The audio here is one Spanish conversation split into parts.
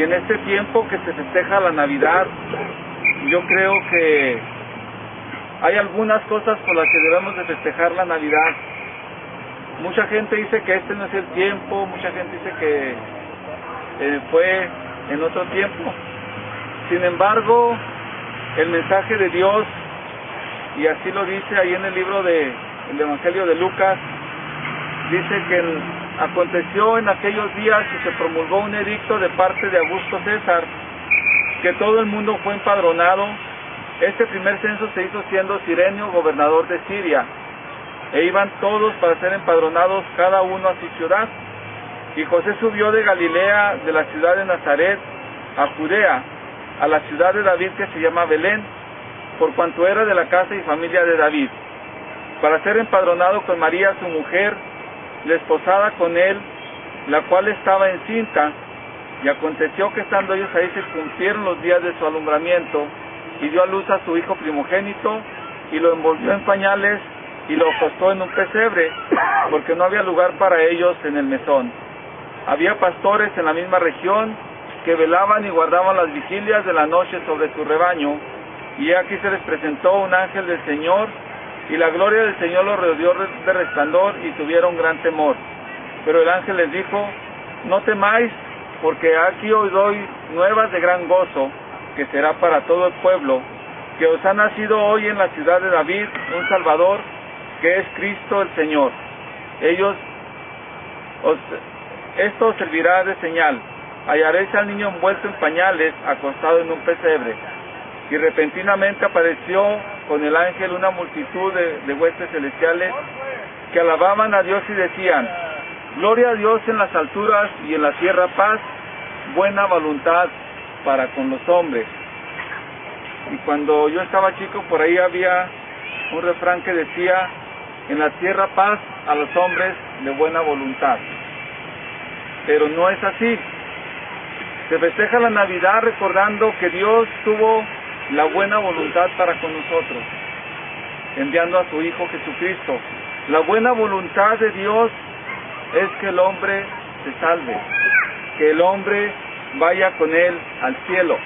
Y en este tiempo que se festeja la Navidad, yo creo que hay algunas cosas por las que debemos de festejar la Navidad. Mucha gente dice que este no es el tiempo, mucha gente dice que eh, fue en otro tiempo. Sin embargo, el mensaje de Dios, y así lo dice ahí en el libro de el Evangelio de Lucas, dice que aconteció en aquellos días y se promulgó un edicto de parte de Augusto César, que todo el mundo fue empadronado. Este primer censo se hizo siendo Sirenio gobernador de Siria, e iban todos para ser empadronados cada uno a su ciudad. Y José subió de Galilea, de la ciudad de Nazaret, a Judea, a la ciudad de David que se llama Belén, por cuanto era de la casa y familia de David, para ser empadronado con María su mujer, desposada con él, la cual estaba encinta, y aconteció que estando ellos ahí se cumplieron los días de su alumbramiento, y dio a luz a su hijo primogénito, y lo envolvió en pañales, y lo acostó en un pesebre, porque no había lugar para ellos en el mesón. Había pastores en la misma región que velaban y guardaban las vigilias de la noche sobre su rebaño, y aquí se les presentó un ángel del Señor, y la gloria del Señor los rodeó de resplandor y tuvieron gran temor. Pero el ángel les dijo, no temáis, porque aquí os doy nuevas de gran gozo, que será para todo el pueblo, que os ha nacido hoy en la ciudad de David un Salvador, que es Cristo el Señor. Ellos, os, esto servirá de señal. Hallaréis al niño envuelto en pañales, acostado en un pesebre. Y repentinamente apareció con el ángel una multitud de, huestes celestiales que alababan a Dios y decían, Gloria a Dios en las alturas y en la tierra paz, buena voluntad para con los hombres. Y cuando yo estaba chico, por ahí había un refrán que decía, en la tierra paz a los hombres de buena voluntad. Pero no es así. Se festeja la Navidad recordando que Dios tuvo la buena voluntad para con nosotros, enviando a su Hijo Jesucristo. La buena voluntad de Dios es que el hombre se salve, que el hombre vaya con él al cielo.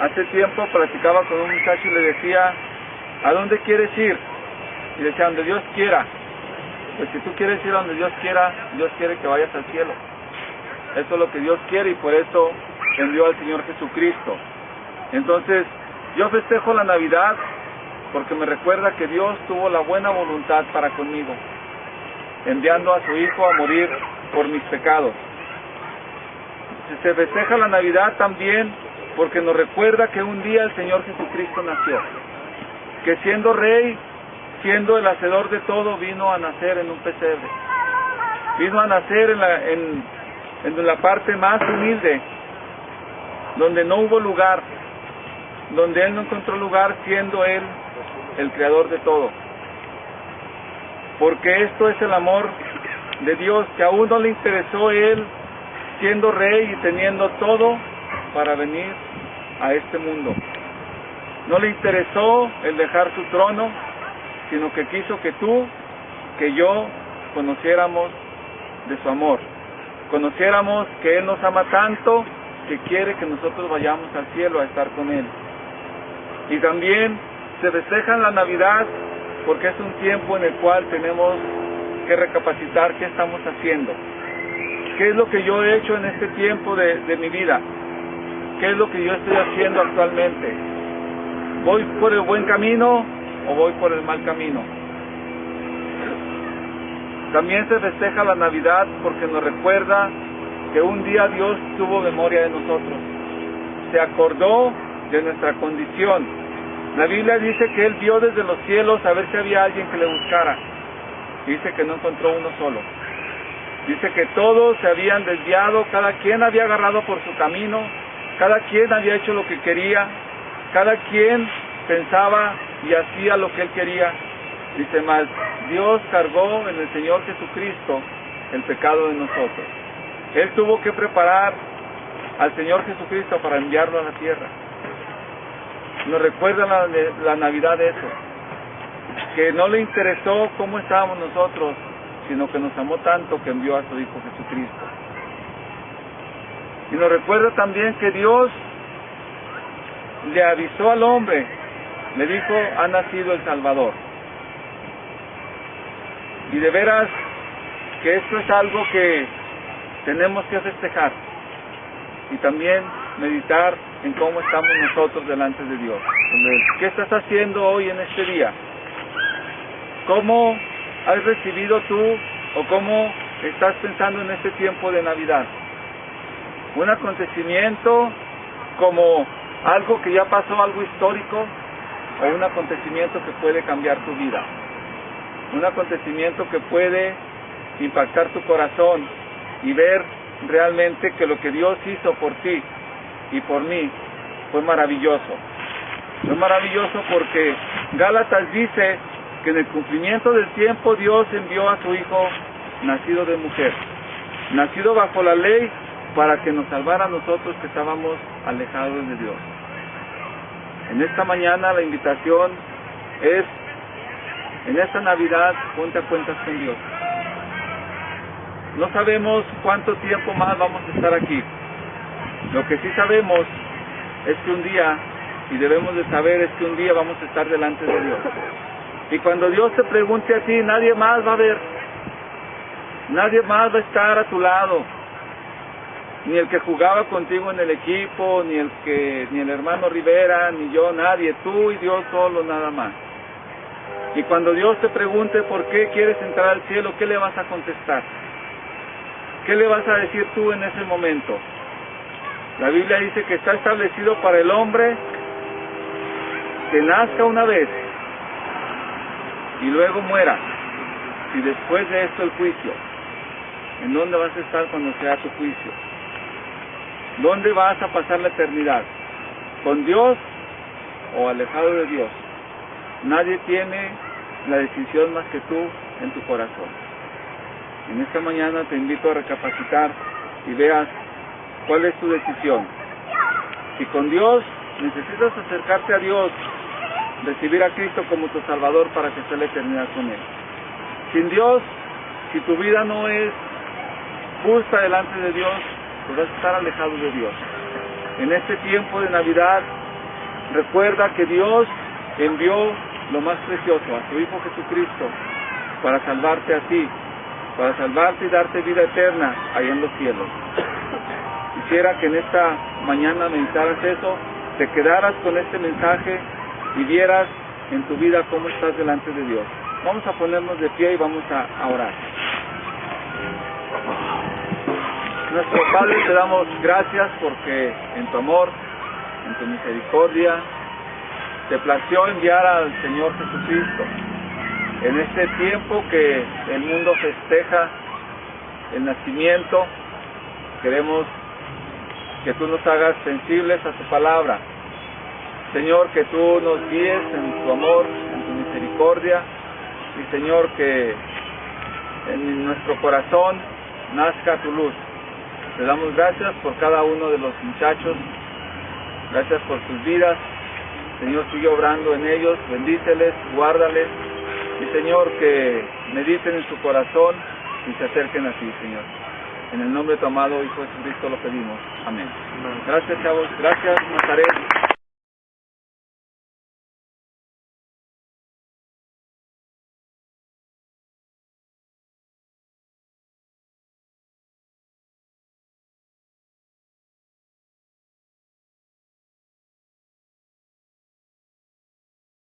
Hace tiempo platicaba con un muchacho y le decía, ¿a dónde quieres ir? Y decía, donde Dios quiera. Pues si tú quieres ir a donde Dios quiera, Dios quiere que vayas al cielo. Eso es lo que Dios quiere y por eso envió al Señor Jesucristo. Entonces, yo festejo la Navidad porque me recuerda que Dios tuvo la buena voluntad para conmigo, enviando a su Hijo a morir por mis pecados. Se festeja la Navidad también porque nos recuerda que un día el Señor Jesucristo nació, que siendo rey, siendo el hacedor de todo, vino a nacer en un pesebre, vino a nacer en la, en, en la parte más humilde, donde no hubo lugar, donde Él no encontró lugar siendo Él el creador de todo. Porque esto es el amor de Dios, que aún no le interesó Él siendo rey y teniendo todo para venir a este mundo. No le interesó el dejar su trono, sino que quiso que tú, que yo, conociéramos de su amor. Conociéramos que Él nos ama tanto que quiere que nosotros vayamos al cielo a estar con Él. Y también se festeja la Navidad porque es un tiempo en el cual tenemos que recapacitar qué estamos haciendo. ¿Qué es lo que yo he hecho en este tiempo de, de mi vida? ¿Qué es lo que yo estoy haciendo actualmente? ¿Voy por el buen camino o voy por el mal camino? También se festeja la Navidad porque nos recuerda que un día Dios tuvo memoria de nosotros. Se acordó de nuestra condición. La Biblia dice que Él vio desde los cielos a ver si había alguien que le buscara. Dice que no encontró uno solo. Dice que todos se habían desviado, cada quien había agarrado por su camino, cada quien había hecho lo que quería, cada quien pensaba y hacía lo que él quería. Dice más, Dios cargó en el Señor Jesucristo el pecado de nosotros. Él tuvo que preparar al Señor Jesucristo para enviarlo a la tierra. Nos recuerda la, la Navidad eso, que no le interesó cómo estábamos nosotros, sino que nos amó tanto que envió a su Hijo Jesucristo. Y nos recuerda también que Dios le avisó al hombre, le dijo, ha nacido el Salvador. Y de veras que esto es algo que tenemos que festejar y también meditar en cómo estamos nosotros delante de Dios. ¿Qué estás haciendo hoy en este día? ¿Cómo has recibido tú o cómo estás pensando en este tiempo de Navidad? ¿Un acontecimiento como algo que ya pasó, algo histórico, o un acontecimiento que puede cambiar tu vida? Un acontecimiento que puede impactar tu corazón y ver realmente que lo que Dios hizo por ti y por mí fue maravilloso. Fue maravilloso porque Gálatas dice que en el cumplimiento del tiempo Dios envió a su Hijo nacido de mujer, nacido bajo la ley para que nos salvara a nosotros que estábamos alejados de Dios. En esta mañana la invitación es, en esta Navidad, ponte a cuentas con Dios. No sabemos cuánto tiempo más vamos a estar aquí. Lo que sí sabemos es que un día, y debemos de saber, es que un día vamos a estar delante de Dios. Y cuando Dios te pregunte a ti, nadie más va a ver. Nadie más va a estar a tu lado. Ni el que jugaba contigo en el equipo, ni el que, ni el hermano Rivera, ni yo, nadie. Tú y Dios solo, nada más. Y cuando Dios te pregunte por qué quieres entrar al cielo, ¿qué le vas a contestar? ¿Qué le vas a decir tú en ese momento? La Biblia dice que está establecido para el hombre que nazca una vez y luego muera. Y después de esto el juicio. ¿En dónde vas a estar cuando sea tu juicio? ¿Dónde vas a pasar la eternidad? ¿Con Dios o alejado de Dios? Nadie tiene la decisión más que tú en tu corazón. En esta mañana te invito a recapacitar y veas cuál es tu decisión. Si con Dios necesitas acercarte a Dios, recibir a Cristo como tu Salvador para que esté la eternidad con Él. Sin Dios, si tu vida no es justa delante de Dios, pues vas a estar alejado de Dios. En este tiempo de Navidad, recuerda que Dios envió lo más precioso, a su Hijo Jesucristo, para salvarte a ti, para salvarte y darte vida eterna ahí en los cielos. Quisiera que en esta mañana meditaras eso, te quedaras con este mensaje y vieras en tu vida cómo estás delante de Dios. Vamos a ponernos de pie y vamos a, orar. Nuestro Padre, te damos gracias porque en tu amor, en tu misericordia, te plació enviar al Señor Jesucristo en este tiempo que el mundo festeja el nacimiento, queremos que tú nos hagas sensibles a tu palabra. Señor, que tú nos guíes en tu amor, en tu misericordia. Y Señor, que en nuestro corazón nazca tu luz. Te damos gracias por cada uno de los muchachos. Gracias por sus vidas. Señor, sigue obrando en ellos. Bendíceles, guárdales y Señor, que mediten en su corazón y se acerquen a ti, Señor. En el nombre de tu amado Hijo Jesucristo lo pedimos. Amén. Gracias, chavos. Gracias, Nazaret.